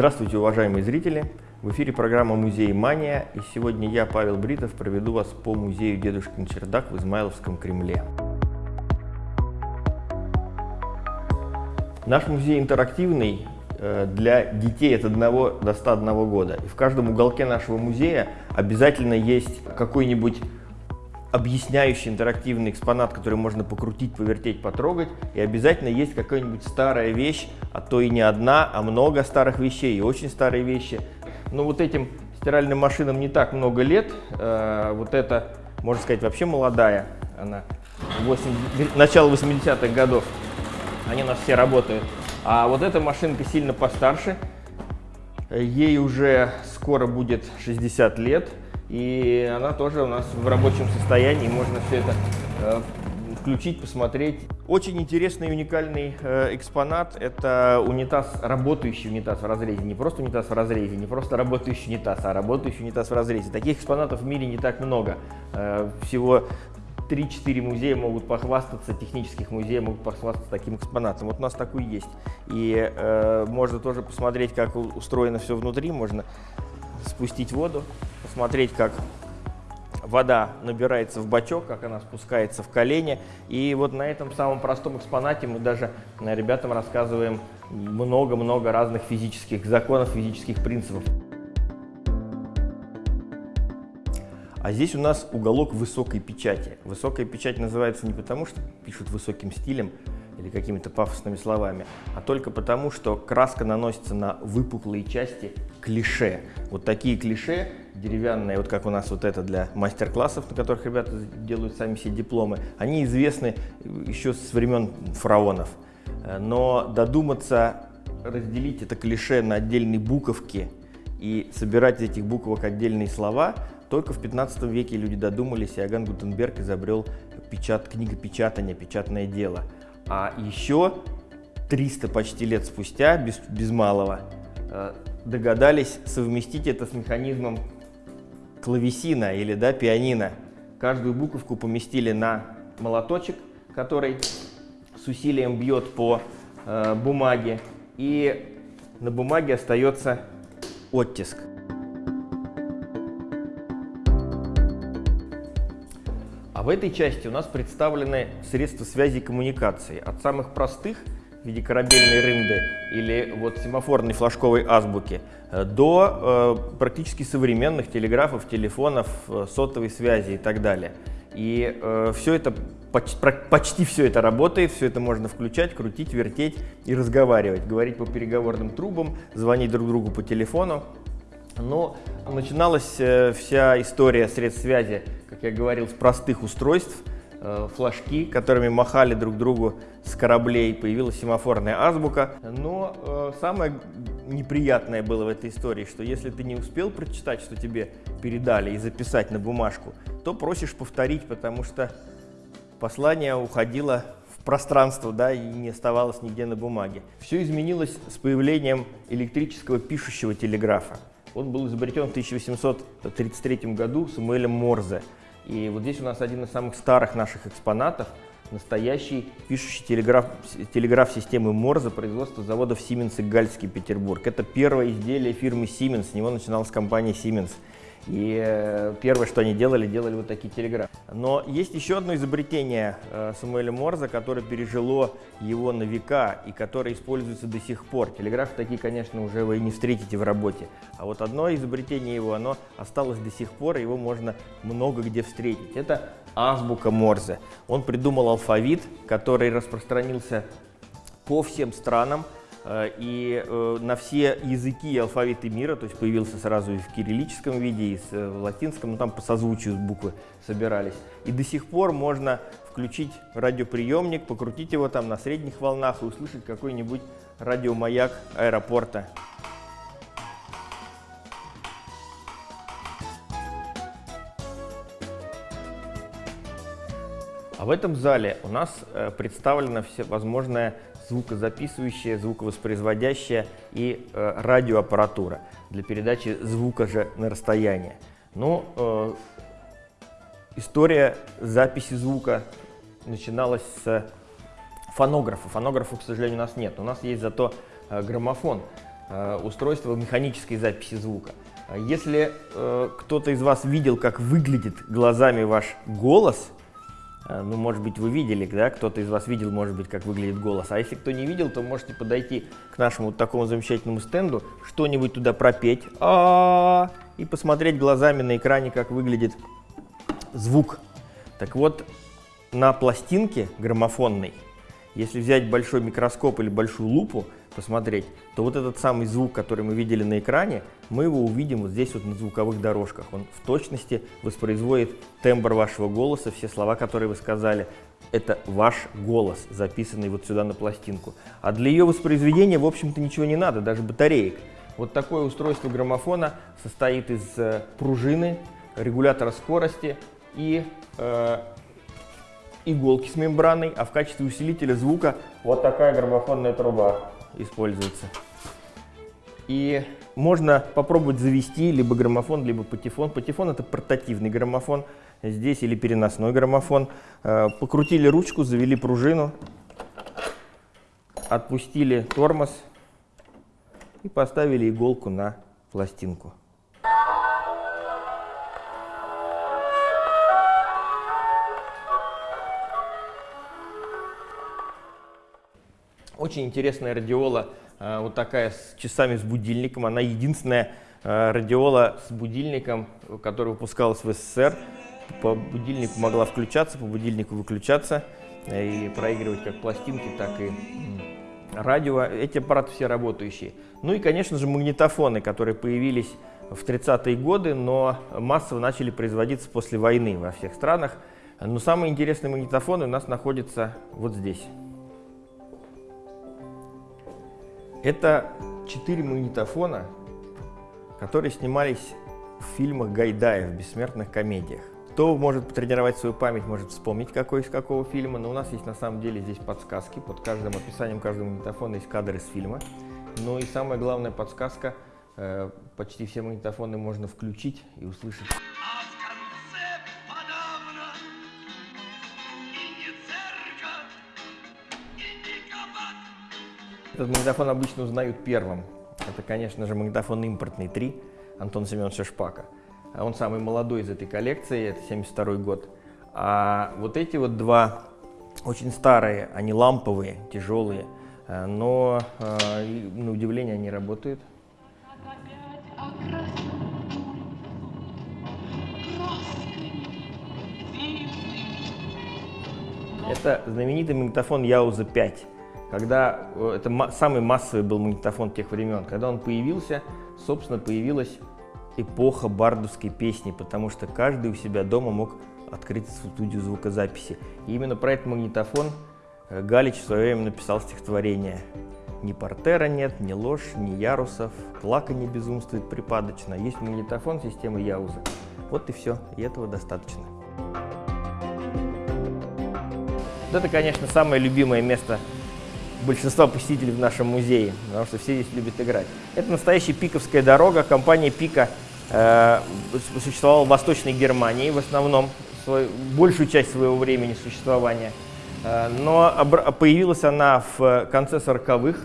Здравствуйте, уважаемые зрители! В эфире программа «Музей Мания» и сегодня я, Павел Бритов, проведу вас по музею Дедушкин чердак в Измайловском Кремле. Наш музей интерактивный э, для детей от 1 до 101 года. И в каждом уголке нашего музея обязательно есть какой-нибудь объясняющий интерактивный экспонат, который можно покрутить, повертеть, потрогать. И обязательно есть какая-нибудь старая вещь, а то и не одна, а много старых вещей и очень старые вещи. Но вот этим стиральным машинам не так много лет. Э, вот это, можно сказать, вообще молодая. Она 8, начало 80-х годов. Они у нас все работают. А вот эта машинка сильно постарше. Ей уже скоро будет 60 лет. И она тоже у нас в рабочем состоянии, можно все это э, включить, посмотреть. Очень интересный и уникальный э, экспонат – это унитаз, работающий унитаз в разрезе. Не просто унитаз в разрезе, не просто работающий унитаз, а работающий унитаз в разрезе. Таких экспонатов в мире не так много. Э, всего 3-4 музея могут похвастаться, технических музеев могут похвастаться таким экспонатом. Вот у нас такой есть. И э, можно тоже посмотреть, как устроено все внутри. Можно спустить воду, посмотреть, как вода набирается в бачок, как она спускается в колени. И вот на этом самом простом экспонате мы даже э, ребятам рассказываем много-много разных физических законов, физических принципов. А здесь у нас уголок высокой печати. Высокая печать называется не потому, что пишут высоким стилем, или какими-то пафосными словами, а только потому, что краска наносится на выпуклые части клише. Вот такие клише деревянные, вот как у нас вот это для мастер-классов, на которых ребята делают сами себе дипломы, они известны еще с времен фараонов. Но додуматься разделить это клише на отдельные буковки и собирать из этих буквок отдельные слова, только в 15 веке люди додумались, и Аган Гутенберг изобрел печат, книгопечатание, печатное дело – а еще 300 почти лет спустя, без, без малого, э, догадались совместить это с механизмом клавесина или да, пианино. Каждую буковку поместили на молоточек, который с усилием бьет по э, бумаге, и на бумаге остается оттиск. А в этой части у нас представлены средства связи и коммуникации. От самых простых в виде корабельной рынды или вот семафорной флажковой азбуки э, до э, практически современных телеграфов, телефонов, э, сотовой связи и так далее. И э, все это, почти, почти все это работает, все это можно включать, крутить, вертеть и разговаривать. Говорить по переговорным трубам, звонить друг другу по телефону. Но начиналась э, вся история средств связи, как я говорил, с простых устройств, э, флажки, которыми махали друг другу с кораблей, появилась семафорная азбука. Но э, самое неприятное было в этой истории, что если ты не успел прочитать, что тебе передали, и записать на бумажку, то просишь повторить, потому что послание уходило в пространство, да, и не оставалось нигде на бумаге. Все изменилось с появлением электрического пишущего телеграфа. Он был изобретен в 1833 году Самуэлем Морзе. И вот здесь у нас один из самых старых наших экспонатов, настоящий пишущий телеграф, телеграф системы Морзе производства заводов Siemens и Гальский Петербург. Это первое изделие фирмы Siemens, с него начиналась компания Siemens. И э, первое, что они делали, делали вот такие телеграфы. Но есть еще одно изобретение э, Самуэля Морза, которое пережило его на века и которое используется до сих пор. Телеграфы такие, конечно, уже вы не встретите в работе. А вот одно изобретение его, оно осталось до сих пор, его можно много где встретить. Это азбука Морзе. Он придумал алфавит, который распространился по всем странам, и э, на все языки и алфавиты мира, то есть появился сразу и в кириллическом виде, и э, в латинском, ну там по созвучию буквы собирались. И до сих пор можно включить радиоприемник, покрутить его там на средних волнах и услышать какой-нибудь радиомаяк аэропорта. А в этом зале у нас представлена всевозможная звукозаписывающая, звуковоспроизводящая и э, радиоаппаратура для передачи звука же на расстояние. Но ну, э, история записи звука начиналась с фонографа. Фонографа, к сожалению, у нас нет. У нас есть зато э, граммофон. э, устройство механической записи звука. Если э, кто-то из вас видел, как выглядит глазами ваш голос, ну, может быть, вы видели, да, кто-то из вас видел, может быть, как выглядит голос. А если кто не видел, то можете подойти к нашему вот такому замечательному стенду, что-нибудь туда пропеть а -а -а, и посмотреть глазами на экране, как выглядит звук. Так вот, на пластинке граммофонной, если взять большой микроскоп или большую лупу, посмотреть, то вот этот самый звук, который мы видели на экране, мы его увидим вот здесь вот на звуковых дорожках. Он в точности воспроизводит тембр вашего голоса, все слова, которые вы сказали. Это ваш голос, записанный вот сюда на пластинку. А для ее воспроизведения, в общем-то, ничего не надо, даже батареек. Вот такое устройство граммофона состоит из э, пружины, регулятора скорости и э, иголки с мембраной, а в качестве усилителя звука вот такая граммофонная труба используется. И можно попробовать завести либо граммофон, либо патефон. Патефон это портативный граммофон, здесь или переносной граммофон. Э, покрутили ручку, завели пружину, отпустили тормоз и поставили иголку на пластинку. Очень интересная радиола, э, вот такая с часами с будильником. Она единственная э, радиола с будильником, которая выпускалась в СССР. По будильнику могла включаться, по будильнику выключаться э, и проигрывать как пластинки, так и радио. Эти аппараты все работающие. Ну и, конечно же, магнитофоны, которые появились в 30-е годы, но массово начали производиться после войны во всех странах. Но самые интересные магнитофоны у нас находятся вот здесь. Это четыре магнитофона, которые снимались в фильмах Гайдая, в бессмертных комедиях. Кто может потренировать свою память, может вспомнить, какой из какого фильма, но у нас есть на самом деле здесь подсказки. Под каждым описанием каждого магнитофона есть кадр из фильма. Ну и самая главная подсказка, э, почти все магнитофоны можно включить и услышать. Этот магнитофон обычно узнают первым. Это, конечно же, магнитофон импортный 3 Антон Семеновича Шпака. Он самый молодой из этой коллекции, это 72 год. А вот эти вот два очень старые, они ламповые, тяжелые, э, но э, на удивление они работают. Это знаменитый магнитофон Яуза 5 когда э, это самый массовый был магнитофон тех времен, когда он появился, собственно, появилась эпоха бардовской песни, потому что каждый у себя дома мог открыть студию звукозаписи. И именно про этот магнитофон э, Галич в свое время написал стихотворение. Ни портера нет, ни ложь, ни ярусов, плаканье безумствует припадочно. Есть магнитофон системы Яуза. Вот и все, и этого достаточно. Вот это, конечно, самое любимое место большинства посетителей в нашем музее, потому что все здесь любят играть. Это настоящая пиковская дорога. Компания Пика э, существовала в Восточной Германии в основном, свой, большую часть своего времени существования. Э, но появилась она в конце 40-х.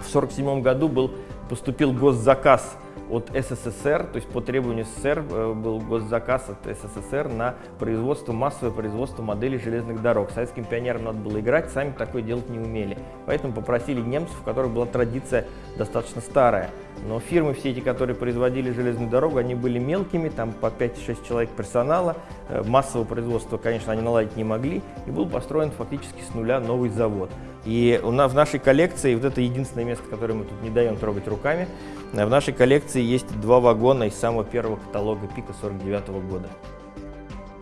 В 1947 году был, поступил госзаказ от СССР, то есть по требованию СССР э, был госзаказ от СССР на производство, массовое производство моделей железных дорог. Советским пионерам надо было играть, сами такое делать не умели. Поэтому попросили немцев, у которых была традиция достаточно старая. Но фирмы все эти, которые производили железную дорогу, они были мелкими, там по 5-6 человек персонала. Э, массового производства, конечно, они наладить не могли. И был построен фактически с нуля новый завод. И у нас в нашей коллекции, вот это единственное место, которое мы тут не даем трогать руками, в нашей коллекции есть два вагона из самого первого каталога Пика 49 -го года.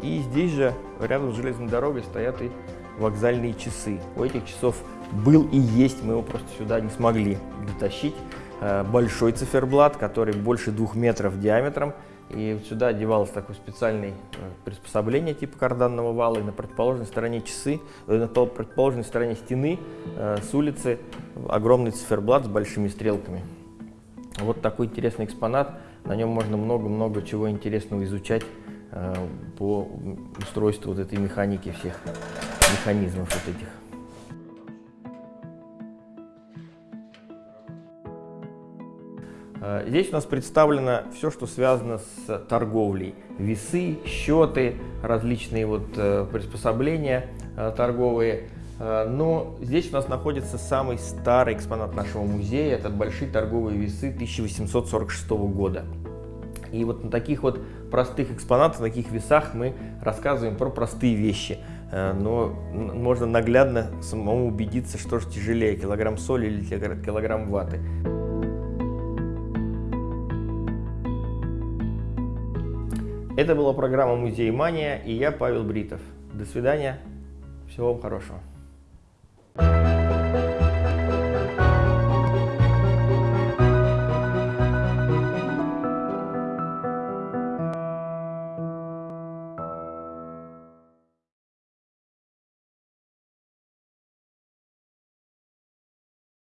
И здесь же, рядом с железной дорогой, стоят и вокзальные часы. У этих часов был и есть, мы его просто сюда не смогли дотащить. Э, большой циферблат, который больше двух метров диаметром, и вот сюда одевалось такое специальное э, приспособление типа карданного вала, и на противоположной стороне часы, э, на противоположной стороне стены с улицы огромный циферблат с большими стрелками. Вот такой интересный экспонат. На нем можно много-много чего интересного изучать э, по устройству вот этой механики всех механизмов вот этих. Здесь у нас представлено все, что связано с торговлей. Весы, счеты, различные вот э, приспособления э, торговые. Но здесь у нас находится самый старый экспонат нашего музея. Это большие торговые весы 1846 года. И вот на таких вот простых экспонатах, на таких весах мы рассказываем про простые вещи. Но можно наглядно самому убедиться, что же тяжелее, килограмм соли или килограмм ваты. Это была программа «Музей Мания» и я, Павел Бритов. До свидания. Всего вам хорошего.